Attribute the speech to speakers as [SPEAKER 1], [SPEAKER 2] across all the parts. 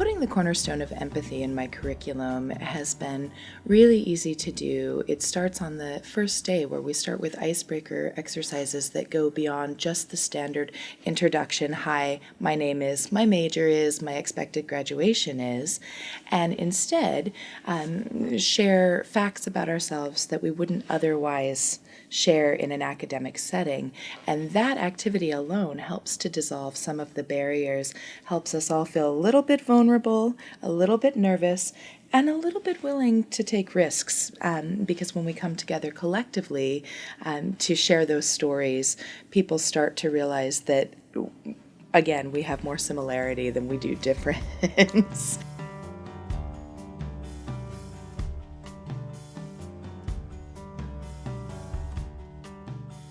[SPEAKER 1] Putting the cornerstone of empathy in my curriculum has been really easy to do. It starts on the first day where we start with icebreaker exercises that go beyond just the standard introduction hi, my name is, my major is, my expected graduation is, and instead um, share facts about ourselves that we wouldn't otherwise share in an academic setting. And that activity alone helps to dissolve some of the barriers, helps us all feel a little bit vulnerable, a little bit nervous, and a little bit willing to take risks um, because when we come together collectively um, to share those stories, people start to realize that, again, we have more similarity than we do difference.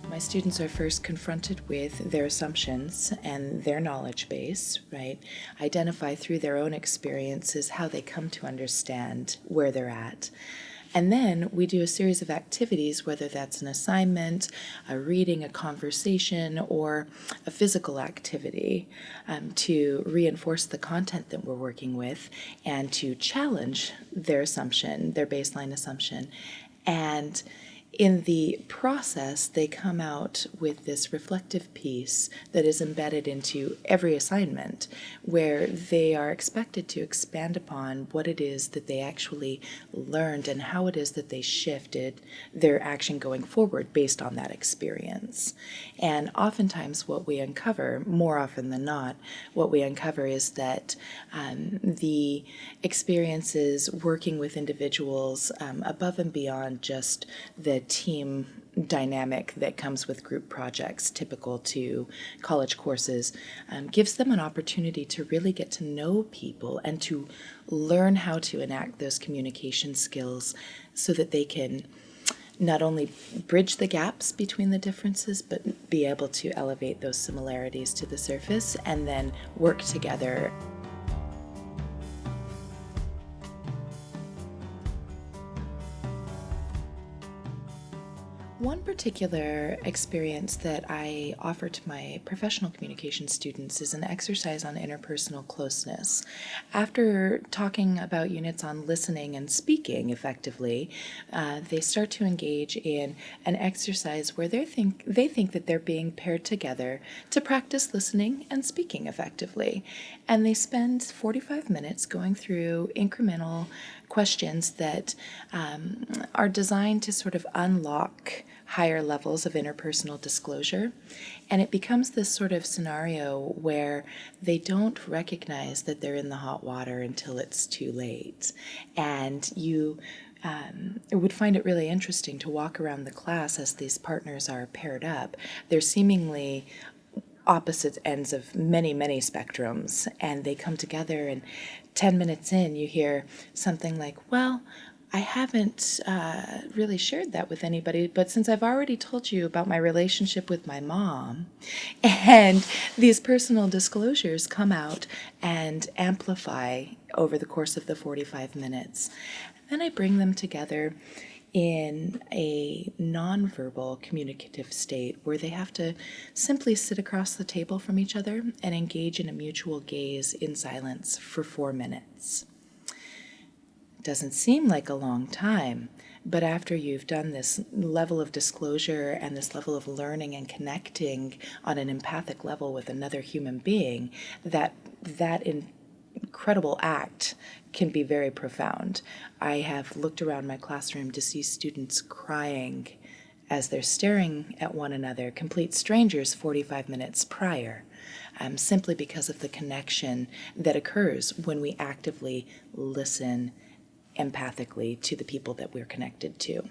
[SPEAKER 1] my students are first confronted with their assumptions and their knowledge base, right? Identify through their own experiences how they come to understand where they're at. And then we do a series of activities, whether that's an assignment, a reading, a conversation, or a physical activity um, to reinforce the content that we're working with and to challenge their assumption, their baseline assumption. And in the process, they come out with this reflective piece that is embedded into every assignment, where they are expected to expand upon what it is that they actually learned and how it is that they shifted their action going forward based on that experience. And oftentimes, what we uncover, more often than not, what we uncover is that um, the experiences working with individuals um, above and beyond just the team dynamic that comes with group projects typical to college courses um, gives them an opportunity to really get to know people and to learn how to enact those communication skills so that they can not only bridge the gaps between the differences, but be able to elevate those similarities to the surface and then work together. One particular experience that I offer to my professional communication students is an exercise on interpersonal closeness. After talking about units on listening and speaking effectively, uh, they start to engage in an exercise where they think they think that they're being paired together to practice listening and speaking effectively, and they spend 45 minutes going through incremental questions that um, are designed to sort of unlock higher levels of interpersonal disclosure. And it becomes this sort of scenario where they don't recognize that they're in the hot water until it's too late. And you um, would find it really interesting to walk around the class as these partners are paired up. They're seemingly opposite ends of many, many spectrums, and they come together. And 10 minutes in, you hear something like, Well, I haven't uh, really shared that with anybody, but since I've already told you about my relationship with my mom, and these personal disclosures come out and amplify over the course of the 45 minutes, then I bring them together in a nonverbal communicative state where they have to simply sit across the table from each other and engage in a mutual gaze in silence for four minutes. Doesn't seem like a long time, but after you've done this level of disclosure and this level of learning and connecting on an empathic level with another human being, that that incredible act can be very profound. I have looked around my classroom to see students crying as they're staring at one another, complete strangers 45 minutes prior, um, simply because of the connection that occurs when we actively listen empathically to the people that we're connected to.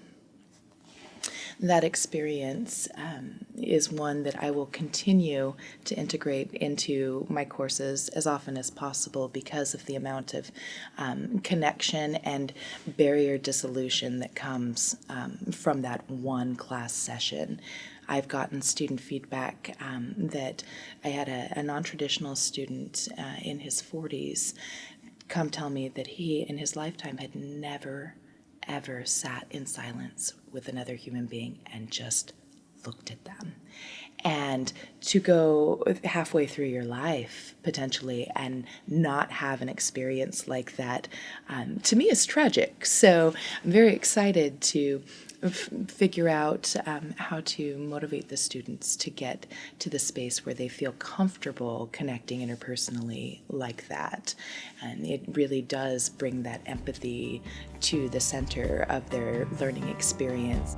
[SPEAKER 1] That experience um, is one that I will continue to integrate into my courses as often as possible because of the amount of um, connection and barrier dissolution that comes um, from that one class session. I've gotten student feedback um, that I had a, a non traditional student uh, in his 40s come tell me that he in his lifetime had never, ever sat in silence with another human being and just looked at them. And to go halfway through your life potentially and not have an experience like that, um, to me, is tragic. So I'm very excited to figure out um, how to motivate the students to get to the space where they feel comfortable connecting interpersonally like that. And it really does bring that empathy to the center of their learning experience.